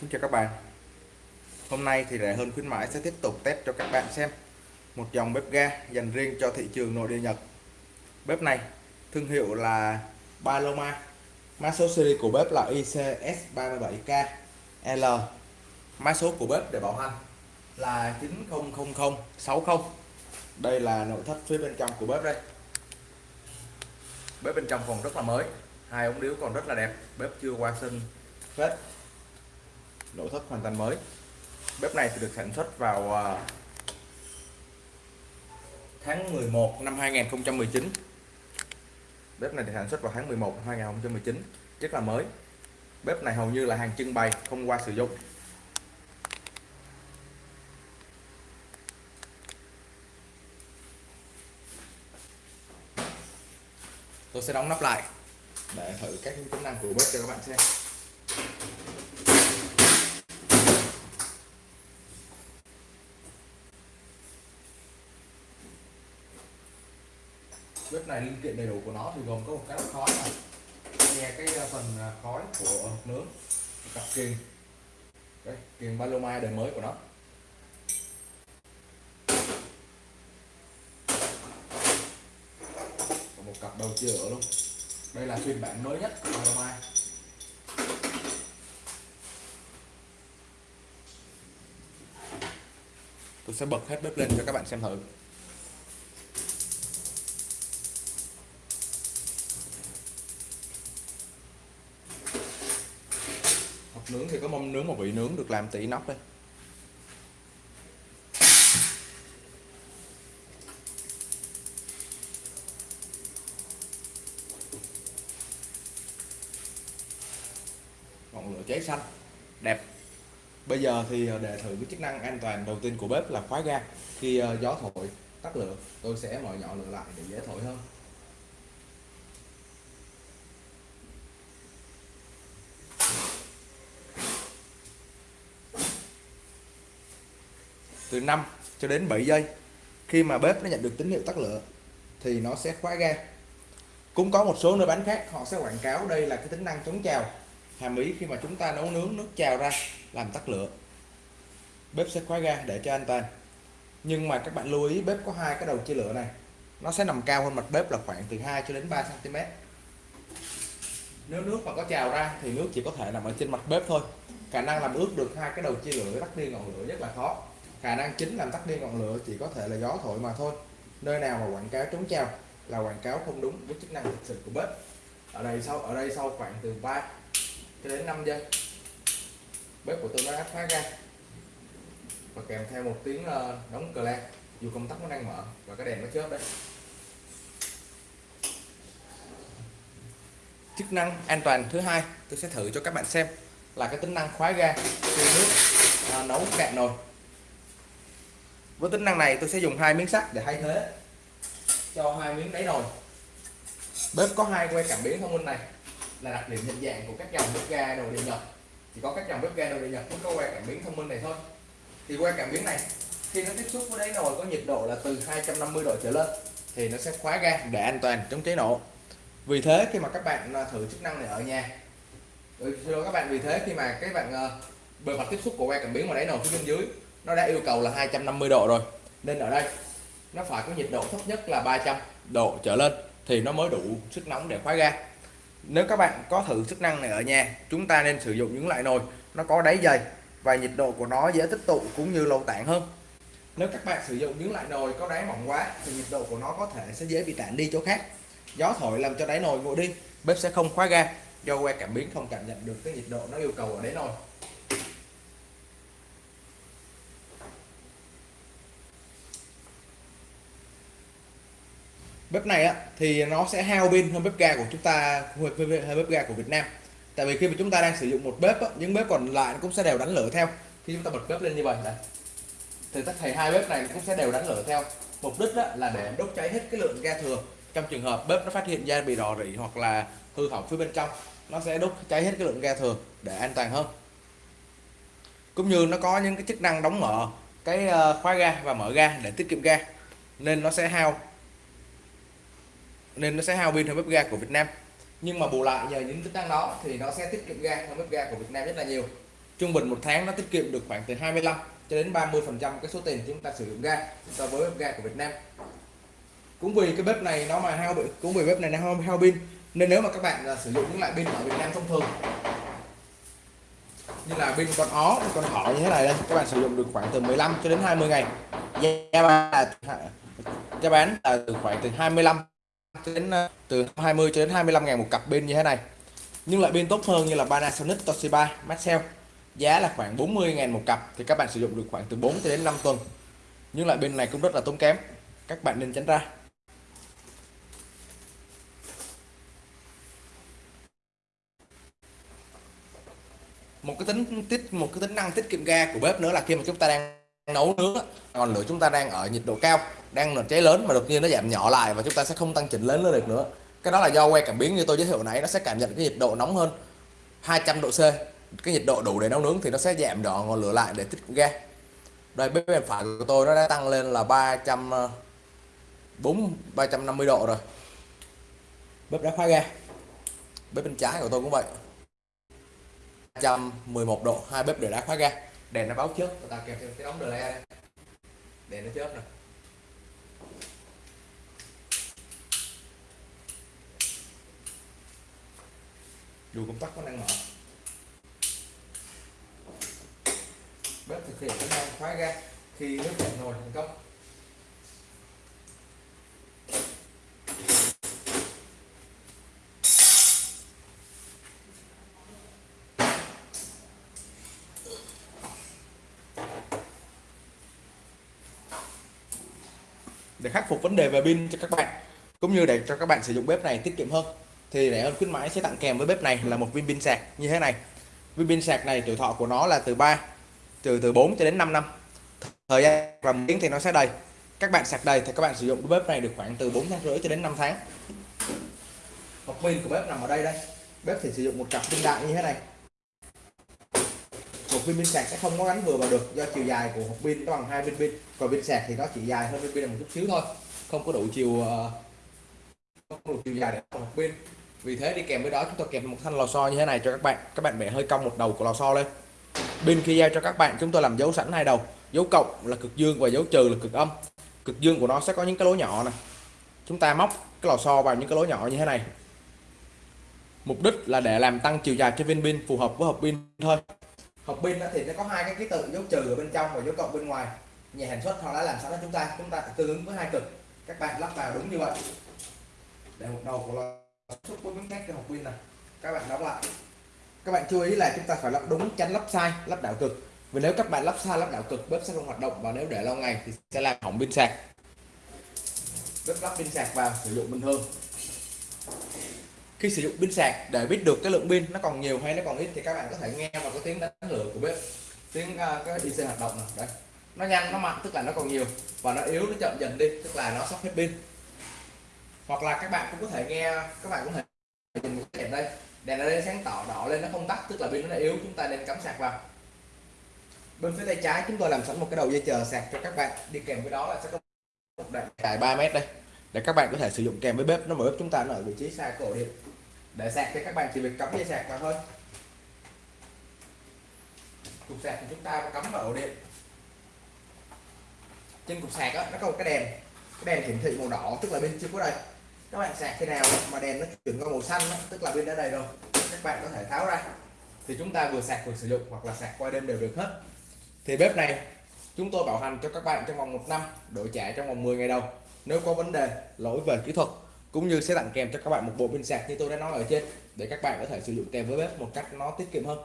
Xin chào các bạn. Hôm nay thì rẻ hơn khuyến mãi sẽ tiếp tục test cho các bạn xem một dòng bếp ga dành riêng cho thị trường nội địa Nhật. Bếp này thương hiệu là Paloma. Mã số series của bếp là ICS37KL mã số của bếp để bảo hành là 900060 đây là nội thất phía bên trong của bếp đây. Bếp bên trong còn rất là mới, hai ống điếu còn rất là đẹp, bếp chưa qua sinh phết nội thất hoàn toàn mới. Bếp này thì được sản xuất vào à, tháng 11 năm 2019 bếp này được sản xuất vào tháng 11 năm 2019 rất là mới. Bếp này hầu như là hàng trưng bày không qua sử dụng. Tôi sẽ đóng nắp lại để thử các tính năng của bếp cho các bạn xem. Bếp này linh kiện đầy đủ của nó thì gồm có một cái khói này. Nghe cái ờ, phần ờ, khói của nướng một cặp kiềng. Đây kiềng Paloma đời mới của nó. Và một cặp đầu chia ở luôn. Đây là phiên bản mới nhất của Paloma tôi sẽ bật hết bếp lên cho các bạn xem thử. Nướng thì có mâm nướng một vị nướng được làm tỷ nóc đây. Ngọn lửa cháy xanh, đẹp. Bây giờ thì ờ, để thử cái chức năng an toàn đầu tiên của bếp là khóa ga. Khi ờ, gió thổi, tắt lửa, tôi sẽ mở nhỏ lửa lại để dễ thổi hơn. Từ 5 cho đến 7 giây. Khi mà bếp nó nhận được tín hiệu tắt lửa, thì nó sẽ khóa ga. Cũng có một số nơi bán khác, họ sẽ quảng cáo đây là cái tính năng chống trào. Hàm ý khi mà chúng ta nấu nướng nước trào ra, làm tắt lửa, bếp sẽ khóa ga để cho an toàn. Nhưng mà các bạn lưu ý, bếp có hai cái đầu chia lửa này. Nó sẽ nằm cao hơn mặt bếp là khoảng từ 2 cho đến 3 cm nếu nước mà có trào ra, thì nước chỉ có thể nằm ở trên mặt bếp thôi. Khả năng làm ướt được hai cái đầu chia lửa tắt đi ngọn lửa rất là khó khả năng chính làm tắt đi ngọn lửa chỉ có thể là gió thổi mà thôi. Nơi nào mà quảng cáo trống treo là quảng cáo không đúng với chức năng thực sự của bếp. Ở đây sau ở đây sau khoảng từ 3 cho đến 5 giây bếp của tôi đã khóa ra. Và kèm theo một tiếng ờ, đóng cờ lan dù công tắc nó đang mở và cái đèn nó chớp đấy. Chức năng an toàn thứ hai tôi sẽ thử cho các bạn xem là cái tính năng khóa ga khi nước à, nấu cạn nồi với tính năng này, tôi sẽ dùng hai miếng sắt để thay thế. Cho hai miếng đáy nồi bếp có hai que cảm biến thông minh này. Là đặc điểm nhận dạng của các dòng bếp ga đồ điện nhật. Chỉ có các dòng bếp ga đồ điện nhật mới có que cảm biến thông minh này thôi. Thì que cảm biến này, khi nó tiếp xúc với đáy nồi có nhiệt độ là từ 250 độ trở lên, thì nó sẽ khóa ga để an toàn chống cháy nổ vì thế, khi mà các bạn à, thử chức năng này ở nhà ừ, rồi các bạn, vì thế khi mà các bạn à, bề mặt tiếp xúc của que cảm biến ngoài đáy nồi phía bên dưới nó đã yêu cầu là 250 độ rồi. Nên ở đây, nó phải có nhiệt độ thấp nhất là 300 độ trở lên, thì nó mới đủ sức nóng để khóa ga nếu các bạn có thử chức năng này ở nhà, chúng ta nên sử dụng những loại nồi, nó có đáy dày và nhiệt độ của nó dễ tích tụ cũng như lâu tản hơn. Nếu các bạn sử dụng những loại nồi có đáy mỏng quá, thì nhiệt độ của nó có thể sẽ dễ bị tản đi chỗ khác. Gió thổi làm cho đáy nồi nguội đi, bếp sẽ không khóa ga do que cảm biến không cảm nhận được cái nhiệt độ nó yêu cầu ở đáy nồi. Bếp này á thì nó sẽ hao pin hơn bếp ga của chúng ta hơn bếp ga của Việt Nam. Tại vì khi mà chúng ta đang sử dụng một bếp á, những bếp còn lại cũng sẽ đều đánh lửa theo. Khi chúng ta bật bếp lên như vậy này thì tất thầy hai bếp này cũng sẽ đều đánh lửa theo. Mục đích á, là để đốt cháy hết cái lượng ga thừa. Trong trường hợp bếp nó phát hiện ra bị rò rỉ hoặc là hư hỏng phía bên trong nó sẽ đốt cháy hết cái lượng ga thừa để an toàn hơn. Cũng như nó có những cái chức năng đóng mở cái ờ, khóa ga và mở ga để tiết kiệm ga nên nó sẽ hao nên nó sẽ hao pin hơn bếp ga của Việt Nam. Nhưng mà bù lại nhờ những tính năng đó thì nó sẽ tiết kiệm ga hơn bếp ga của Việt Nam rất là nhiều. Trung bình một tháng nó tiết kiệm được khoảng từ 25 cho đến 30 phần trăm cái số tiền chúng ta sử dụng ga so với bếp ga của Việt Nam. Cũng vì cái bếp này nó mà hao bị cũng vì bếp này nó hao, hao pin nên nếu mà các bạn à, sử dụng những loại pin ở Việt Nam thông thường như là pin con ó con thỏ như thế này đây các bạn sử dụng được khoảng từ 15 cho đến 20 ngày. Giá bán là giá bán là từ khoảng từ 25 đến ờ, từ 20 cho đến 25 ngàn một cặp pin như thế này. Nhưng loại pin tốt hơn như là Panasonic, Toshiba, Maxell. Giá là khoảng 40 ngàn một cặp, thì các bạn sử dụng được khoảng từ 4 cho đến 5 tuần. Nhưng loại pin này cũng rất là tốn kém. Các bạn nên tránh ra. Một cái tính tiết một cái tính năng tiết kiệm ga của bếp nữa là khi mà chúng ta đang nấu nướng còn lửa chúng ta đang ở nhiệt độ cao đang là cháy lớn mà đột nhiên nó giảm nhỏ lại và chúng ta sẽ không tăng chỉnh lớn lên được nữa. Cái đó là do que cảm biến như tôi giới thiệu nãy, nó sẽ cảm nhận cái nhiệt độ nóng hơn 200 độ C. Cái nhiệt độ đủ để nấu nướng thì nó sẽ giảm nhỏ ngọn lửa lại để tích ga. Đây bếp bên phải của tôi nó đã tăng lên là 300 4 350 độ rồi. Bếp đã khóa ga. Bếp bên trái của tôi cũng vậy. 111 độ, hai bếp đều đã khóa ga. Đèn nó báo trước chúng ta kèm thêm cái đóng đờ đây. Đèn nó chớp nè. Dù công tắc có đang mở. Bếp thực hiện tính năng khóa ga khi nước cạn nồi thành công. Để khắc phục vấn đề về pin cho các bạn, cũng như để cho các bạn sử dụng bếp này tiết kiệm hơn thì rẻ hơn khuyến mãi sẽ tặng kèm với bếp này là một viên pin sạc như thế này. Viên pin sạc này tuổi thọ của nó là từ 3 từ từ 4 cho đến 5 năm. Thời gian và tiếng thì nó sẽ đầy. Các bạn sạc đầy thì các bạn sử dụng bếp này được khoảng từ 4 tháng rưỡi cho đến 5 tháng. Hộp pin của bếp nằm ở đây đây. Bếp thì sử dụng một cặp pin đại như thế này. Một viên pin sạc sẽ không có gắn vừa vào được do chiều dài của hộp pin nó bằng hai viên pin. Còn pin sạc thì nó chỉ dài hơn viên pin một chút xíu thôi. Không có đủ chiều ờ, không đủ chiều dài để hộp pin vì thế đi kèm với đó, chúng tôi kèm một thanh lò xo như thế này cho các bạn. Các bạn bẻ hơi cong một đầu của lò xo lên. Pin khi giao cho các bạn, chúng tôi làm dấu sẵn hai đầu. Dấu cộng là cực dương và dấu trừ là cực âm. Cực dương của nó sẽ có những cái lỗ nhỏ này chúng ta móc cái lò xo vào những cái lỗ nhỏ như thế này. Mục đích là để làm tăng chiều dài cho viên pin, phù hợp với hộp pin thôi. Hộp pin thì nó có hai cái ký tự, dấu trừ ở bên trong và dấu cộng bên ngoài. Nhà sản xuất họ đã làm sẵn cho chúng ta. Chúng ta tương ứng với hai cực. Các bạn lắp vào đúng như vậy. Để một đầu của lò xuất với miếng cái cho hộp pin này các bạn đóng lại. Các bạn chú ý là chúng ta phải lắp đúng tránh lắp sai lắp đảo cực. Vì nếu các bạn lắp sai lắp đảo cực bếp sẽ không hoạt động và nếu để lâu ngày thì sẽ làm hỏng pin sạc. Bếp lắp pin sạc vào sử dụng bình thường khi sử dụng pin sạc để biết được cái lượng pin nó còn nhiều hay nó còn ít thì các bạn có thể nghe vào cái tiếng đánh lửa của bếp. Tiếng uh, cái IC hoạt động này Đấy. nó nhanh nó mạnh tức là nó còn nhiều và nó yếu nó chậm dần đi tức là nó sắp hết pin hoặc là các bạn cũng có thể nghe các bạn cũng thể nhìn một cái đèn đây. Đèn ở đây sáng tỏ đỏ lên nó không tắt tức là pin nó yếu chúng ta nên cắm sạc vào. Bên phía tay trái chúng tôi làm sẵn một cái đầu dây chờ sạc cho các bạn. Đi kèm với đó là sẽ có một đoạn dài 3 mét đây để các bạn có thể sử dụng kèm với bếp. Nó mở bếp chúng ta nó ở vị trí xa cổ điện để sạc thì các bạn chỉ việc cắm dây sạc vào thôi. Cục sạc thì chúng ta cắm vào ổ điện. Trên cục sạc đó, nó có một cái đèn. Cái đèn hiển thị màu đỏ tức là bên chưa có đây các bạn sạc khi nào mà đèn nó chuyển qua màu xanh đó, tức là pin đã đầy rồi. Các bạn có thể tháo ra. Thì chúng ta vừa sạc vừa sử dụng hoặc là sạc qua đêm đều được hết. Thì bếp này chúng tôi bảo hành cho các bạn trong vòng một năm đổi trả trong vòng 10 ngày đầu. Nếu có vấn đề lỗi về kỹ thuật cũng như sẽ tặng kèm cho các bạn một bộ pin sạc như tôi đã nói ở trên để các bạn có thể sử dụng kèm với bếp một cách nó tiết kiệm hơn.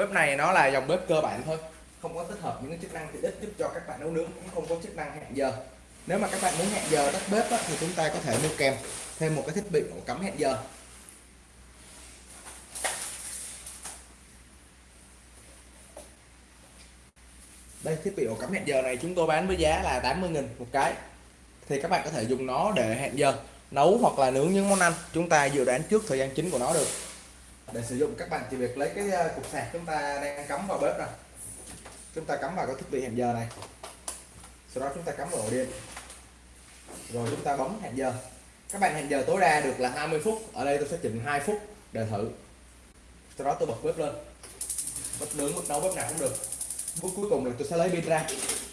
Bếp này nó là dòng bếp cơ bản thôi. Không có tích hợp những cái chức năng tiện ích giúp cho các bạn nấu nướng cũng không có chức năng hẹn giờ. Nếu mà các bạn muốn hẹn giờ tắt bếp á, thì chúng ta có thể mua kèm thêm một cái thiết bị ổ cắm hẹn giờ. Đây thiết bị ổ cắm hẹn giờ này chúng tôi bán với giá là 80.000 một cái. Thì các bạn có thể dùng nó để hẹn giờ nấu hoặc là nướng những món ăn. Chúng ta dự đoán trước thời gian chính của nó được để sử dụng các bạn chỉ việc lấy cái ờ, cục sạc chúng ta đang cắm vào bếp này chúng ta cắm vào cái thiết bị hẹn giờ này. Sau đó chúng ta cắm vào ổ điện. Rồi chúng ta bấm hẹn giờ. Các bạn hẹn giờ tối đa được là 20 phút. Ở đây tôi sẽ chỉnh 2 phút để thử. Sau đó tôi bật bếp lên. Bếp nướng bếp nấu bếp nào cũng được. Bước cuối cùng là tôi sẽ lấy pin ra.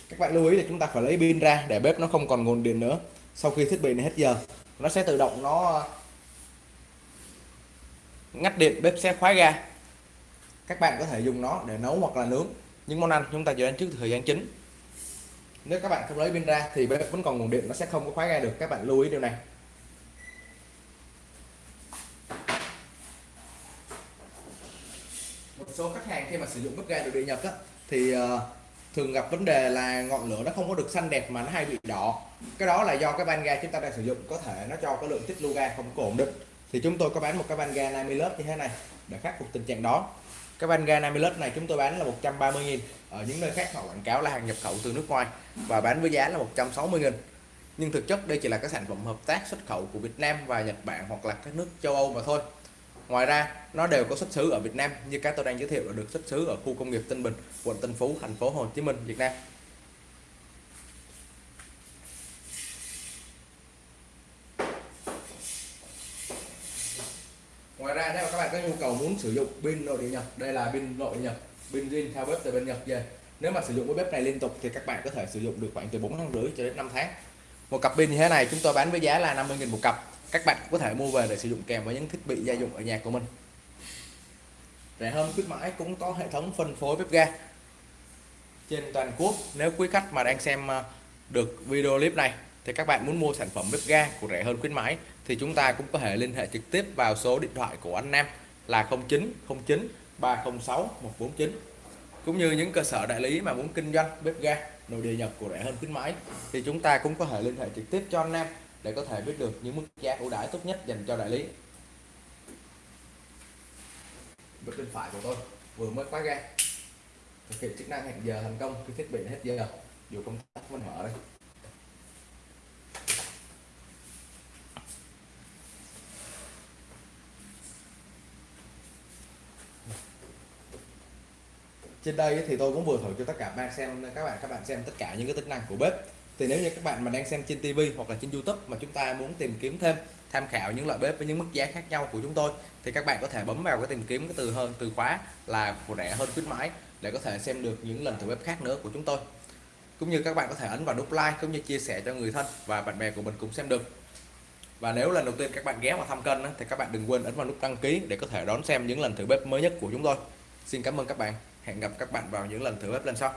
Các bạn lưu ý là chúng ta phải lấy pin ra để bếp nó không còn nguồn điện nữa. Sau khi thiết bị này hết giờ, nó sẽ tự động nó ngắt điện bếp sẽ khóa ga. Các bạn có thể dùng nó để nấu hoặc là nướng. Những món ăn chúng ta dự trước thời gian chính. Nếu các bạn không lấy pin ra thì bếp vẫn còn nguồn điện nó sẽ không có khóa ga được. Các bạn lưu ý điều này. Một số khách hàng khi mà sử dụng bếp ga được điện nhập á, thì ờ, thường gặp vấn đề là ngọn lửa nó không có được xanh đẹp mà nó hay bị đỏ. Cái đó là do cái van ga chúng ta đang sử dụng có thể nó cho cái lượng tiết lưu ga không có ổn định thì chúng tôi có bán một cái van ga 50 lớp như thế này, để khắc phục tình trạng đó. Cái van ga 50 lớp này chúng tôi bán là 130 nghìn, ở những nơi khác họ quảng cáo là hàng nhập khẩu từ nước ngoài, và bán với giá là 160 nghìn. Nhưng thực chất đây chỉ là các sản phẩm hợp tác xuất khẩu của Việt Nam và Nhật Bản hoặc là các nước châu Âu mà thôi. Ngoài ra, nó đều có xuất xứ ở Việt Nam, như các tôi đang giới thiệu là được xuất xứ ở khu công nghiệp Tân Bình, quận Tân Phú, thành phố Hồ Chí Minh, Việt Nam. Nếu mà các bạn có nhu cầu muốn sử dụng pin nội địa nhập, đây là pin nội địa nhập, pin zin theo bếp từ bên Nhật về. Nếu mà sử dụng cái bếp này liên tục thì các bạn có thể sử dụng được khoảng từ 4 tháng rưỡi cho đến 5 tháng. Một cặp pin như thế này chúng tôi bán với giá là 50.000 một cặp. Các bạn có thể mua về để sử dụng kèm với những thiết bị gia dụng ở nhà của mình. Rẻ hơn khuyến mãi cũng có hệ thống phân phối bếp ga trên toàn quốc. Nếu quý khách mà đang xem ờ, được video clip này thì các bạn muốn mua sản phẩm bếp ga của rẻ hơn khuyến mãi thì chúng ta cũng có thể liên hệ trực tiếp vào số điện thoại của anh Nam là 0909 306 149 cũng như những cơ sở đại lý mà muốn kinh doanh bếp ga nội địa nhập của rẻ hơn khuyến mãi thì chúng ta cũng có thể liên hệ trực tiếp cho anh Nam để có thể biết được những mức giá ưu đãi tốt nhất dành cho đại lý. Bếp bên phải của tôi vừa mới khóa ga. Thực hiện chức năng hẹn giờ thành công khi thiết bị hết giờ. Dù công tắc vẫn mở đây. Trên đây thì tôi cũng vừa thử cho tất cả bạn xem, các bạn các bạn xem tất cả những cái tính năng của bếp. Thì nếu như các bạn mà đang xem trên TV hoặc là trên YouTube mà chúng ta muốn tìm kiếm thêm, tham khảo những loại bếp với những mức giá khác nhau của chúng tôi, thì các bạn có thể bấm vào cái tìm kiếm cái từ hơn, từ khóa là của rẻ hơn khuyến mãi để có thể xem được những lần thử bếp khác nữa của chúng tôi. Cũng như các bạn có thể ấn vào nút like cũng như chia sẻ cho người thân và bạn bè của mình cũng xem được. Và nếu lần đầu tiên các bạn ghé vào thăm kênh thì các bạn đừng quên ấn vào nút đăng ký để có thể đón xem những lần thử bếp mới nhất của chúng tôi. Xin cảm ơn các bạn hẹn gặp các bạn vào những lần thử bếp lần sau.